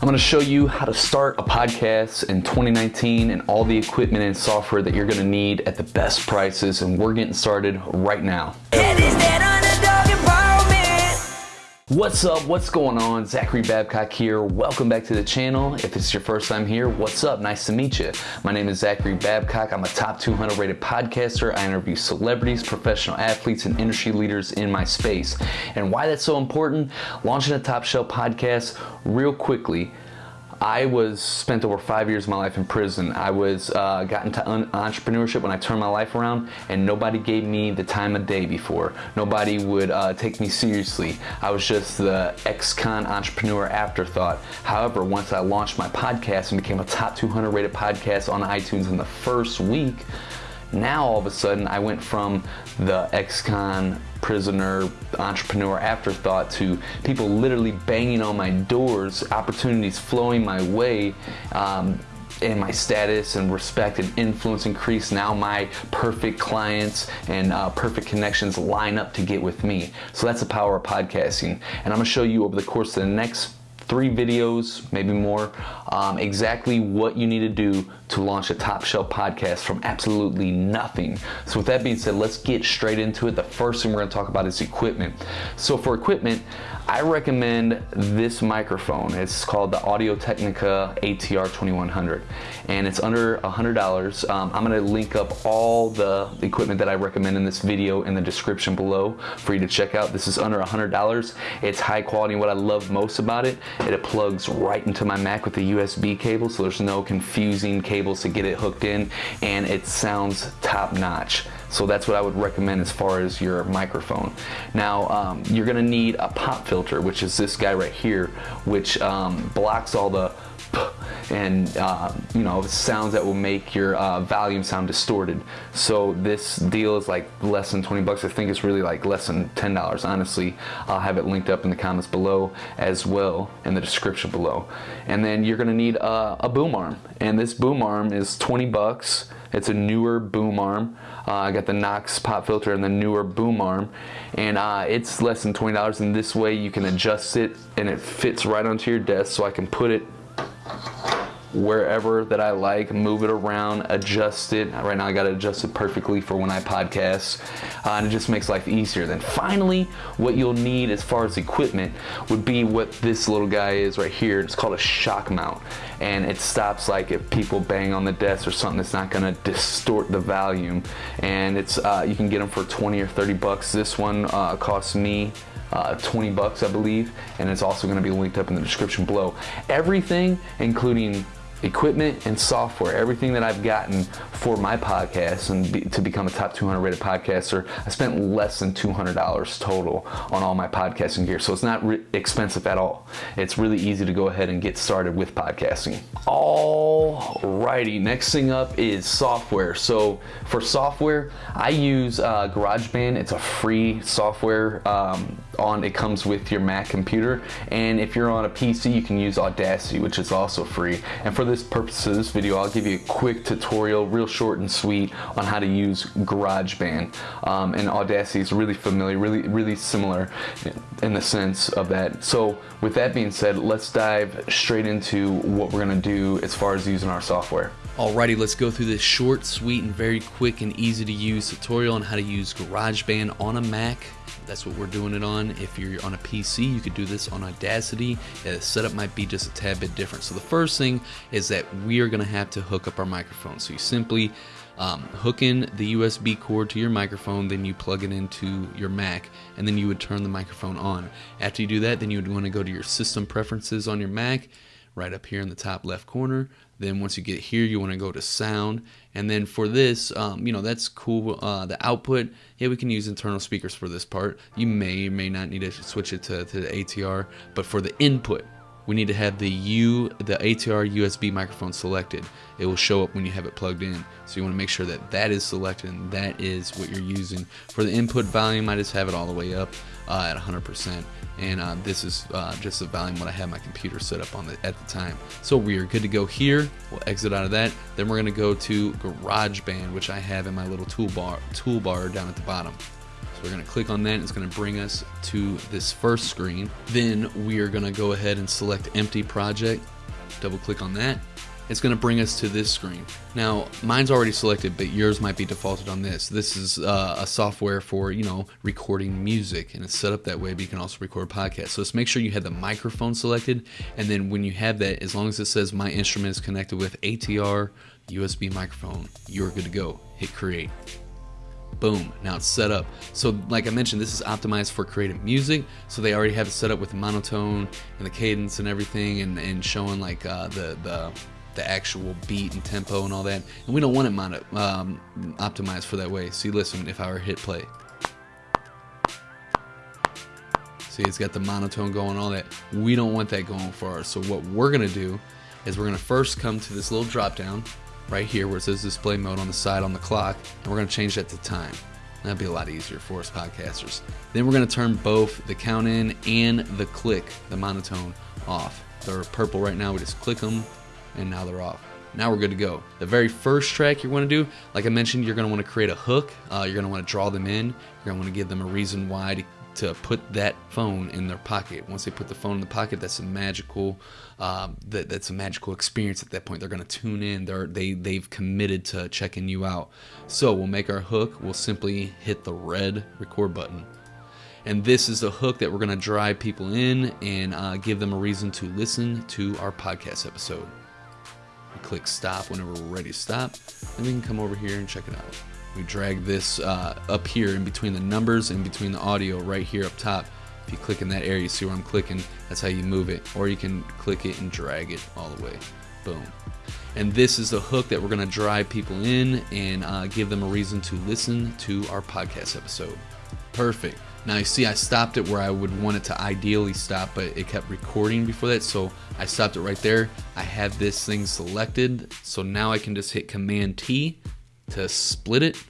I'm going to show you how to start a podcast in 2019 and all the equipment and software that you're going to need at the best prices and we're getting started right now. What's up? What's going on? Zachary Babcock here. Welcome back to the channel. If it's your first time here, what's up? Nice to meet you. My name is Zachary Babcock. I'm a top 200 rated podcaster. I interview celebrities, professional athletes, and industry leaders in my space. And why that's so important? Launching a top shelf podcast real quickly I was spent over five years of my life in prison. I was uh, got into entrepreneurship when I turned my life around, and nobody gave me the time of day before. Nobody would uh, take me seriously. I was just the ex-con entrepreneur afterthought. However, once I launched my podcast and became a top 200 rated podcast on iTunes in the first week, now all of a sudden I went from the ex-con prisoner entrepreneur afterthought to people literally banging on my doors, opportunities flowing my way. Um, and my status and respect and influence increase. Now my perfect clients and uh, perfect connections line up to get with me. So that's the power of podcasting. And I'm gonna show you over the course of the next three videos, maybe more, um, exactly what you need to do to launch a top shelf podcast from absolutely nothing. So with that being said, let's get straight into it. The first thing we're gonna talk about is equipment. So for equipment, I recommend this microphone. It's called the Audio Technica ATR 2100 and it's under $100. Um, I'm gonna link up all the equipment that I recommend in this video in the description below for you to check out. This is under $100. It's high quality. What I love most about it, it plugs right into my Mac with a USB cable so there's no confusing cables to get it hooked in and it sounds top notch. So that's what I would recommend as far as your microphone. Now, um, you're gonna need a pop filter, which is this guy right here, which um, blocks all the and uh, you know sounds that will make your uh, volume sound distorted. So this deal is like less than 20 bucks. I think it's really like less than ten dollars. Honestly I'll have it linked up in the comments below as well in the description below. And then you're gonna need a, boom arm. And this boom arm is 20 bucks. It's a Neewer boom arm. Uh, I got the Knox pop filter and the Neewer boom arm. And uh, it's less than $20 and this way you can adjust it and it fits right onto your desk so I can put it wherever that I like, move it around, adjust it. Right now I got it adjusted perfectly for when I podcast, uh, and it just makes life easier. Then finally, what you'll need as far as equipment would be what this little guy is right here. It's called a shock mount, and it stops like if people bang on the desk or something that's not gonna distort the volume. And it's uh, you can get them for 20 or 30 bucks. This one uh, costs me uh, 20 bucks, I believe, and it's also going to be linked up in the description below. Everything, including equipment and software, everything that I've gotten for my podcast and be, to become a top 200 rated podcaster, I spent less than $200 total on all my podcasting gear. So it's not expensive at all. It's really easy to go ahead and get started with podcasting. All righty, next thing up is software. So for software, I use uh, GarageBand. It's a free software um, on, it comes with your Mac computer. And if you're on a PC, you can use Audacity, which is also free. And for this purpose of this video, I'll give you a quick tutorial, real short and sweet, on how to use GarageBand. Um, and Audacity is really familiar, really, really similar in the sense of that. So with that being said, let's dive straight into what we're gonna do as far as using our software. Alrighty, let's go through this short, sweet, and very quick and easy to use tutorial on how to use GarageBand on a Mac. That's what we're doing it on. If you're on a PC, you could do this on Audacity. Yeah, the setup might be just a tad bit different. So the first thing is that we are going to have to hook up our microphone. So you simply um, hook in the USB cord to your microphone, then you plug it into your Mac, and then you would turn the microphone on. After you do that, then you would want to go to your system preferences on your Mac, right up here in the top left corner. Then once you get here, you want to go to sound. And then for this, um, you know, that's cool. Uh, the output, yeah, we can use internal speakers for this part. You may or may not need to switch it to, to the ATR. But for the input, we need to have the U, the ATR USB microphone selected. It will show up when you have it plugged in. So you want to make sure that that is selected and that is what you're using. For the input volume, I just have it all the way up uh, at 100% and uh, this is uh, just the volume what I have my computer set up on the, at the time. So we are good to go here. We'll exit out of that. Then we're going to go to GarageBand, which I have in my little toolbar toolbar down at the bottom. So we're to click on that. It's to bring us to this first screen. Then we are to go ahead and select empty project. Double click on that. It's to bring us to this screen. Now, mine's already selected, but yours might be defaulted on this. This is uh, a software for, you know, recording music, and it's set up that way, but you can also record podcasts. So just make sure you have the microphone selected, and then when you have that, as long as it says my instrument is connected with ATR USB microphone, you're good to go. Hit create boom now it's set up. So like i mentioned this is optimized for creative music so they already have it set up with the monotone and the cadence and everything and, and showing like uh, the the the actual beat and tempo and all that. And we don't want it mono, um, optimized for that way. See listen if i were hit play. See it's got the monotone going all that. We don't want that going for us so what we're gonna do is we're gonna first come to this little drop down right here where it says display mode on the side on the clock, and we're going to change that to time. That'd be a lot easier for us podcasters. Then we're going to turn both the count in and the click, the monotone, off. They're purple right now. We just click them, and now they're off. Now we're good to go. The very first track you're going to do, like I mentioned, you're going to want to create a hook. Uh, you're going to want to draw them in. You're want to give them a reason why to to put that phone in their pocket. Once they put the phone in the pocket, that's a magical, um, that, that's a magical experience. At that point, they're going to tune in. They're they they've committed to checking you out. So we'll make our hook. We'll simply hit the red record button, and this is the hook that we're going to drive people in and uh, give them a reason to listen to our podcast episode. We click stop whenever we're ready to stop, and we can come over here and check it out. We drag this uh, up here in between the numbers and between the audio right here up top. If you click in that area, you see where I'm clicking, that's how you move it. Or you can click it and drag it all the way. Boom. And this is the hook that we're going to drive people in and uh, give them a reason to listen to our podcast episode. Perfect. Now you see I stopped it where I would want it to ideally stop, but it kept recording before that, so I stopped it right there. I have this thing selected, so now I can just hit Command T to split it.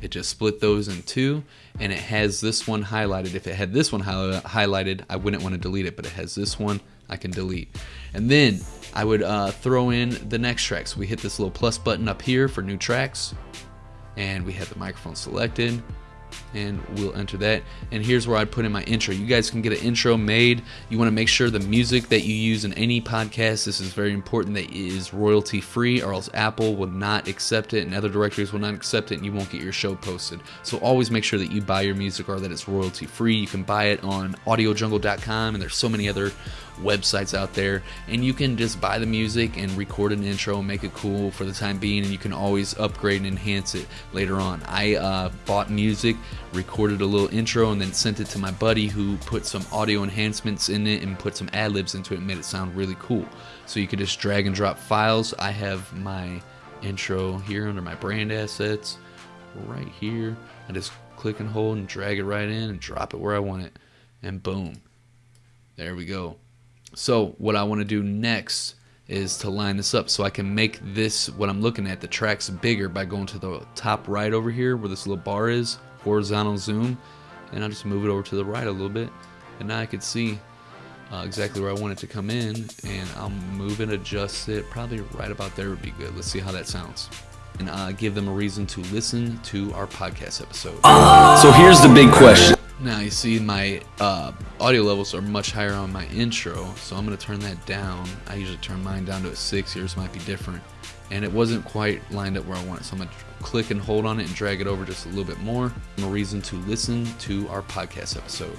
It just split those in two, and it has this one highlighted. If it had this one highlighted, I wouldn't want to delete it, but it has this one I can delete. And then I would uh, throw in the next track. So we hit this little plus button up here for new tracks, and we have the microphone selected and we'll enter that. And here's where I'd put in my intro. You guys can get an intro made. You want to make sure the music that you use in any podcast, this is very important, that is royalty free, or else Apple will not accept it and other directories will not accept it and you won't get your show posted. So always make sure that you buy your music or that it's royalty free. You can buy it on audiojungle.com and there's so many other websites out there and you can just buy the music and record an intro and make it cool for the time being and you can always upgrade and enhance it later on. I uh, bought music recorded a little intro and then sent it to my buddy who put some audio enhancements in it and put some ad libs into it and made it sound really cool. So you could just drag and drop files. I have my intro here under my brand assets right here. I just click and hold and drag it right in and drop it where i want it. And boom there we go so what I want to do next is to line this up so I can make this, what I'm looking at, the tracks bigger by going to the top right over here where this little bar is, horizontal zoom, and I'll just move it over to the right a little bit. And now I can see uh, exactly where I want it to come in, and I'll move and adjust it. Probably right about there would be good. Let's see how that sounds. And uh, give them a reason to listen to our podcast episode. So here's the big question. Now you see my uh, audio levels are much higher on my intro, so I'm going to turn that down. I usually turn mine down to a 6, yours might be different. And it wasn't quite lined up where I want it, so I'm going to click and hold on it and drag it over just a little bit more. A reason to listen to our podcast episode.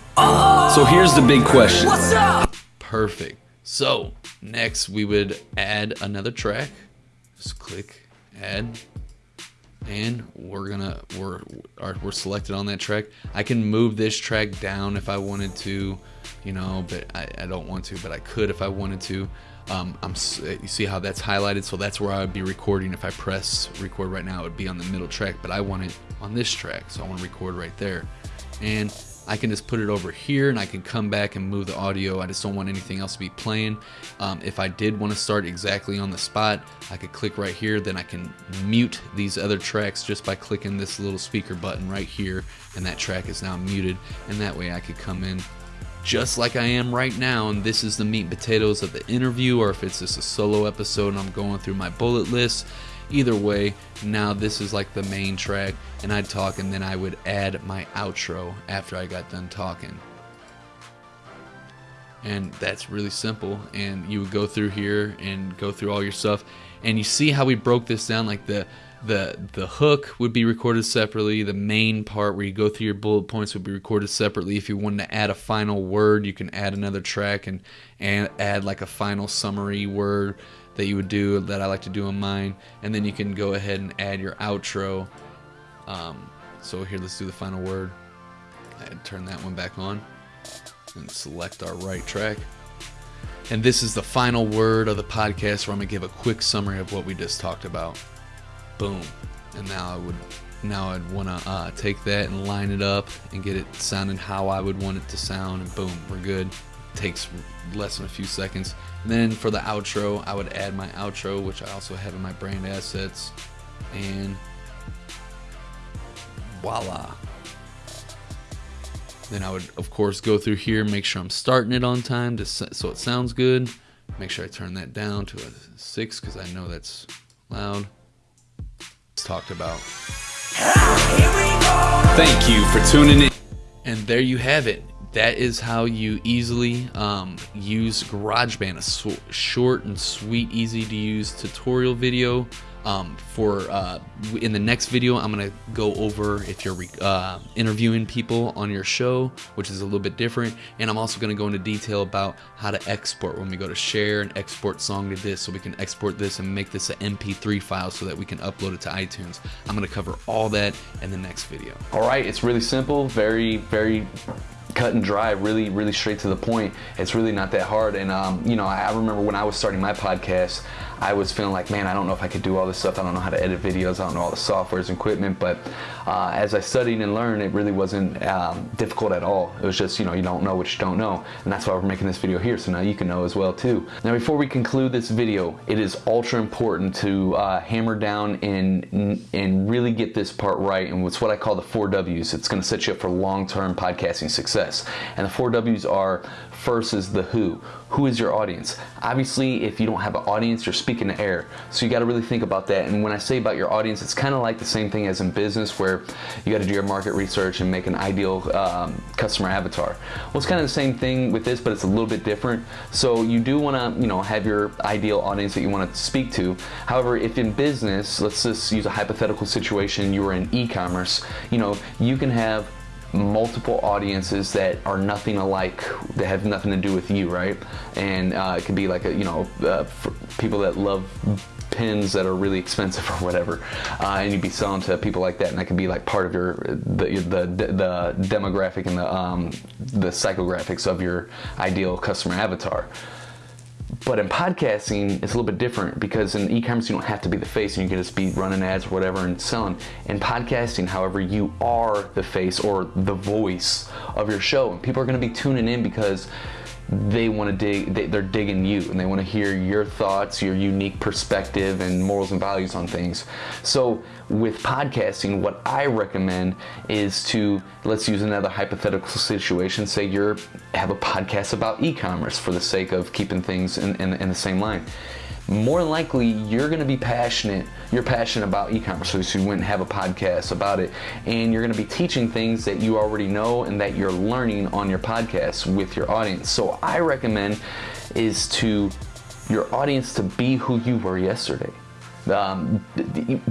So here's the big question. What's up? Perfect. So next we would add another track. Just click add and we're gonna we're are, we're selected on that track. I can move this track down if i wanted to you know but i, I don't want to but i could if i wanted to. Um, I'm you see how that's highlighted? So that's where I would be recording. If I press record right now it would be on the middle track but I want it on this track so I want to record right there. And I can just put it over here and I can come back and move the audio. I just don't want anything else to be playing. Um, if I did want to start exactly on the spot, I could click right here. Then I can mute these other tracks just by clicking this little speaker button right here. And that track is now muted. And that way I could come in just like I am right now. And this is the meat and potatoes of the interview, or if it's just a solo episode and I'm going through my bullet list Either way, now this is like the main track, and I'd talk, and then I would add my outro after I got done talking. And that's really simple. And you would go through here and go through all your stuff, and you see how we broke this down. Like the the the hook would be recorded separately. The main part where you go through your bullet points would be recorded separately. If you wanted to add a final word, you can add another track and and add like a final summary word that you would do that I like to do on mine, and then you can go ahead and add your outro. Um, so here, let's do the final word. And turn that one back on, and select our right track. And this is the final word of the podcast where I'm gonna give a quick summary of what we just talked about. Boom. And now I would now I'd want to uh, take that and line it up and get it sounding how I would want it to sound, and boom, we're good takes less than a few seconds. And then for the outro, I would add my outro, which I also have in my brand assets, and voila. Then I would, of course, go through here, make sure I'm starting it on time to, so it sounds good. Make sure I turn that down to a six because I know that's loud. Talked about. Thank you for tuning in. And there you have it that is how you easily um, use GarageBand, a short and sweet, easy to use tutorial video. Um, for uh, in the next video, I'm gonna go over if you're uh, interviewing people on your show, which is a little bit different, and I'm also gonna go into detail about how to export when we go to share and export song to this, so we can export this and make this an MP3 file so that we can upload it to iTunes. I'm gonna cover all that in the next video. All right, it's really simple, very, very cut and dry, really, really straight to the point. It's really not that hard. And, um, you know, I, I remember when I was starting my podcast, I was feeling like, man, I don't know if I could do all this stuff. I don't know how to edit videos. I don't know all the softwares and equipment. But uh, as I studied and learned, it really wasn't um, difficult at all. It was just, you know, you don't know what you don't know. And that's why we're making this video here. So now you can know as well too. Now, before we conclude this video, it is ultra important to uh, hammer down and, and really get this part right. And it's what I call the four W's. It's going to set you up for long-term podcasting success. And the four W's are first is the who. Who is your audience? Obviously, if you don't have an audience, you're speaking to air. So you got to really think about that. And when I say about your audience, it's kind of like the same thing as in business where you got to do your market research and make an ideal um, customer avatar. Well, it's kind of the same thing with this, but it's a little bit different. So you do want to, you know, have your ideal audience that you want to speak to. However, if in business, let's just use a hypothetical situation, you were in e-commerce, you know, you can have multiple audiences that are nothing alike that have nothing to do with you right? And uh, it could be like a you know uh, people that love pins that are really expensive or whatever. Uh, and you'd be selling to people like that and that could be like part of your the the, the demographic and the um, the psychographics of your ideal customer avatar but in podcasting, it's a little bit different because in e-commerce you don't have to be the face and you can just be running ads or whatever and selling. In podcasting, however, you are the face or the voice of your show, and people are going to be tuning in because they want to dig they, are digging you and they want to hear your thoughts your unique perspective and morals and values on things. So with podcasting what i recommend is to let's use another hypothetical situation say you're have a podcast about e-commerce for the sake of keeping things in, in, in the same line more likely you're going to be passionate. You're passionate about e-commerce, so you wouldn't have a podcast about it, and you're going to be teaching things that you already know and that you're learning on your podcast with your audience. So I recommend is to your audience to be who you were yesterday. Um,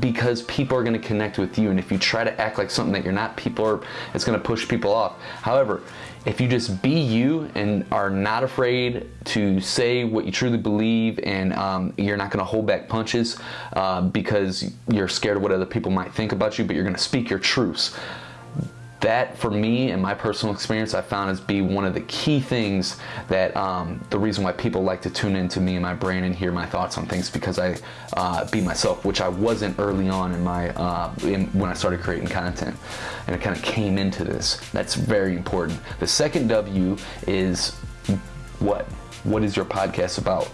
because people are going to connect with you and if you try to act like something that you're not people are it's going to push people off. However if you just be you and are not afraid to say what you truly believe and um, you're not going to hold back punches uh, because you're scared of what other people might think about you, but you're going to speak your truths that for me and my personal experience I found as be one of the key things that um, the reason why people like to tune into me and my brain and hear my thoughts on things because I uh, be myself which I wasn't early on in my uh, in, when I started creating content. And it kind of came into this. That's very important. The second W is what? What is your podcast about?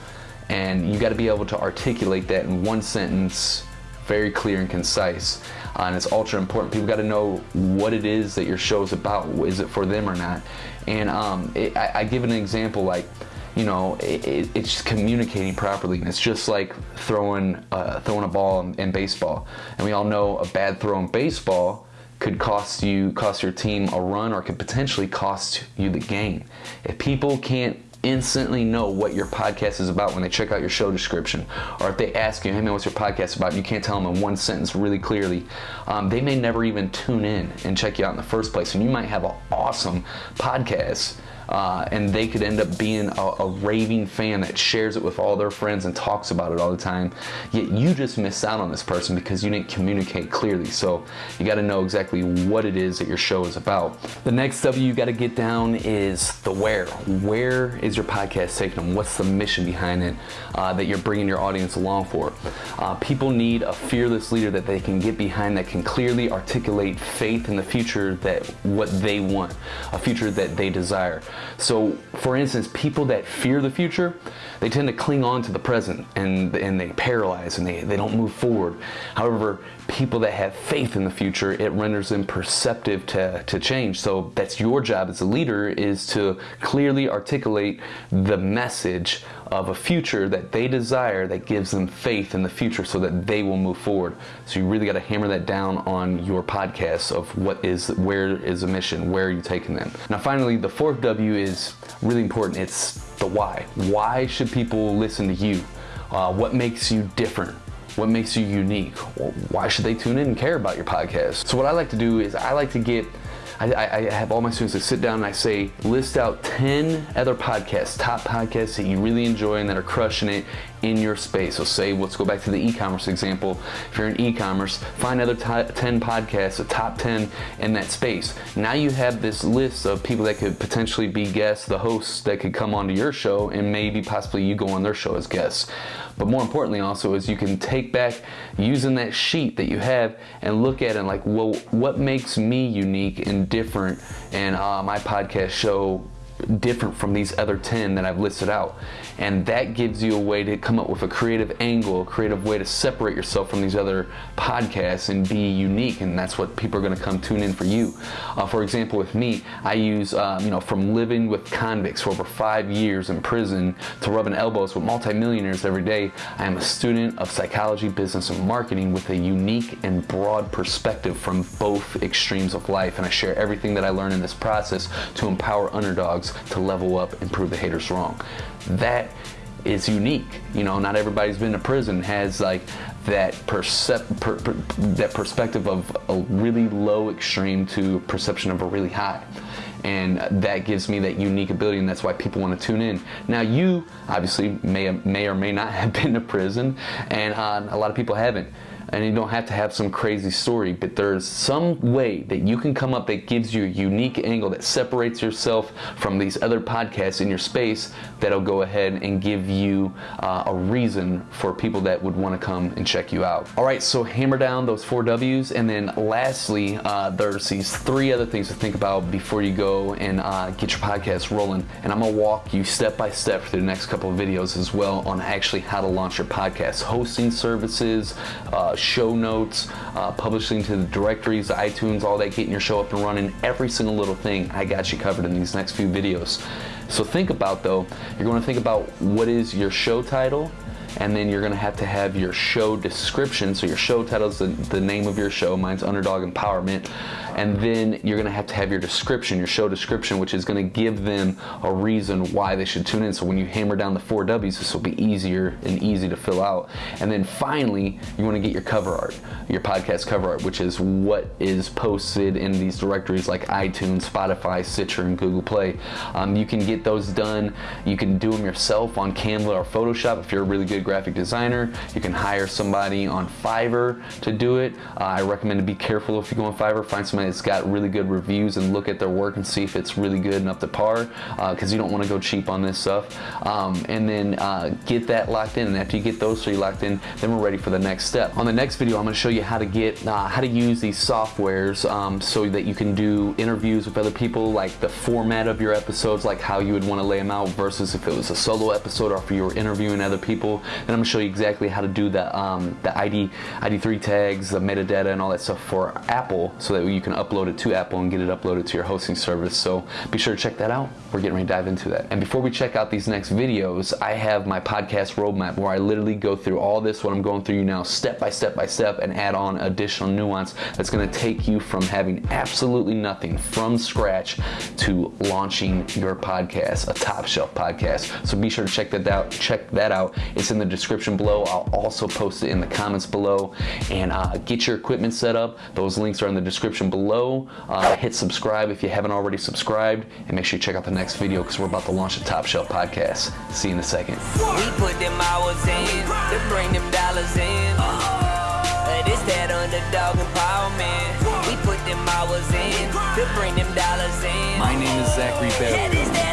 And you got to be able to articulate that in one sentence very clear and concise uh, and it's ultra important. People got to know what it is that your show is about. Is it for them or not? And um, it, I, I give an example like, you know, it, it, it's just communicating properly. And it's just like throwing uh, throwing a ball in, in baseball. And we all know a bad throw in baseball could cost you cost your team a run or could potentially cost you the game. If people can't instantly know what your podcast is about when they check out your show description. Or if they ask you hey man what's your podcast about? you can't tell them in one sentence really clearly um, they may never even tune in and check you out in the first place. And you might have an awesome podcast uh, and they could end up being a, a, raving fan that shares it with all their friends and talks about it all the time. Yet you just missed out on this person because you didn't communicate clearly. So you got to know exactly what it is that your show is about. The next W you got to get down is the where. Where is your podcast taking them? What's the mission behind it uh, that you're bringing your audience along for? Uh, people need a fearless leader that they can get behind that can clearly articulate faith in the future that what they want, a future that they desire. So, for instance, people that fear the future, they tend to cling on to the present and, and they paralyze and they, they don't move forward. However, people that have faith in the future, it renders them perceptive to, to change. So that's your job as a leader is to clearly articulate the message of a future that they desire that gives them faith in the future so that they will move forward. So you really got to hammer that down on your podcast of what is where is a mission, where are you taking them. Now finally, the fourth W is really important. It's the why. Why should people listen to you? Uh, what makes you different? What makes you unique? Why should they tune in and care about your podcast? So what I like to do is I like to get I, I, have all my students that sit down and I say, list out 10 other podcasts, top podcasts that you really enjoy and that are crushing it in your space. So say, let's go back to the e-commerce example. If you're in e-commerce, find other 10 podcasts, a top 10 in that space. Now you have this list of people that could potentially be guests, the hosts that could come onto your show and maybe possibly you go on their show as guests. But more importantly also is you can take back using that sheet that you have and look at it like, well, what makes me unique and different and uh, my podcast show different from these other 10 that I've listed out. And that gives you a way to come up with a creative angle, a creative way to separate yourself from these other podcasts and be unique. And that's what people are going to come tune in for you. Uh, for example, with me, I use, um, you know, from living with convicts for over five years in prison to rubbing elbows with multimillionaires every day, I am a student of psychology, business, and marketing with a unique and broad perspective from both extremes of life. And I share everything that I learn in this process to empower underdogs to level up and prove the haters wrong. That is unique. You know, not everybody's been to prison has like that percep- per, per, that perspective of a really low extreme to perception of a really high. And that gives me that unique ability, and that's why people want to tune in. Now, you obviously may may or may not have been to prison, and uh, a lot of people haven't and you don't have to have some crazy story, but there's some way that you can come up that gives you a unique angle that separates yourself from these other podcasts in your space that'll go ahead and give you uh, a reason for people that would want to come and check you out. All right, so hammer down those four W's, and then lastly, uh, there's these three other things to think about before you go and uh, get your podcast rolling. And I'm gonna walk you step by step through the next couple of videos as well on actually how to launch your podcast, hosting services, uh, show notes, uh, publishing to the directories, iTunes, all that, getting your show up and running, every single little thing I got you covered in these next few videos. So think about though, you're going to think about what is your show title, and then you're going to have to have your show description. So your show title is the, the name of your show. Mine's Underdog Empowerment and then you're gonna have to have your description, your show description, which is gonna give them a reason why they should tune in. So when you hammer down the four W's, this will be easier and easy to fill out. And then finally, you wanna get your cover art, your podcast cover art, which is what is posted in these directories like iTunes, Spotify, Stitcher, and Google Play. Um, you can get those done. You can do them yourself on Canva or Photoshop if you're a really good graphic designer. You can hire somebody on Fiverr to do it. Uh, I recommend to be careful if you go on Fiverr, find somebody that's got really good reviews and look at their work and see if it's really good and up to par because uh, you don't want to go cheap on this stuff. Um, and then uh, get that locked in. And after you get those three locked in, then we're ready for the next step. On the next video, I'm going to show you how to get uh, how to use these softwares um, so that you can do interviews with other people, like the format of your episodes, like how you would want to lay them out versus if it was a solo episode or if you were interviewing other people. Then I'm gonna show you exactly how to do the um, the ID ID3 tags, the metadata, and all that stuff for Apple, so that you can upload it to Apple and get it uploaded to your hosting service. So be sure to check that out. We're getting ready to dive into that. And before we check out these next videos, I have my podcast roadmap where I literally go through all this what I'm going through you now, step by step by step, and add on additional nuance that's gonna take you from having absolutely nothing from scratch to launching your podcast, a top shelf podcast. So be sure to check that out. Check that out. It's in the description below. I'll also post it in the comments below. And uh, get your equipment set up. Those links are in the description below. Uh, hit subscribe if you haven't already subscribed, and make sure you check out the next video because we're about to launch a top shelf podcast. See you in a second. We put them hours in to bring them dollars in. Uh, this that underdog empowerment. We put them hours in to bring them dollars in. My name is Zachary Bell.